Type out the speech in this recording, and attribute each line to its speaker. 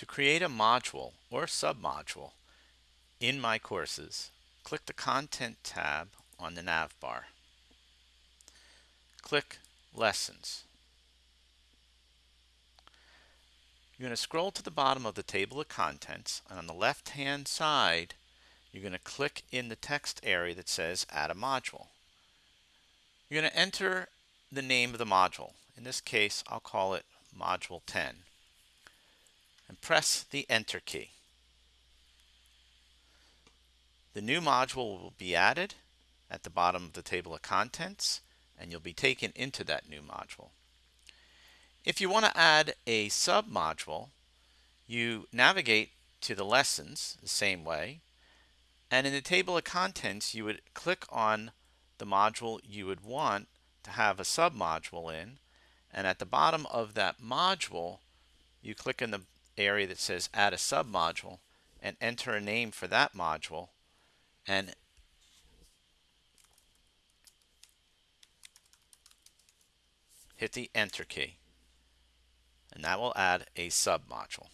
Speaker 1: To create a module or submodule in my courses, click the Content tab on the nav bar. Click Lessons. You're going to scroll to the bottom of the table of contents and on the left hand side you're going to click in the text area that says add a module. You're going to enter the name of the module. In this case I'll call it module 10 and press the enter key. The new module will be added at the bottom of the table of contents and you'll be taken into that new module. If you want to add a submodule, you navigate to the lessons the same way and in the table of contents you would click on the module you would want to have a submodule in and at the bottom of that module you click in the area that says add a submodule and enter a name for that module and hit the enter key and that will add a submodule.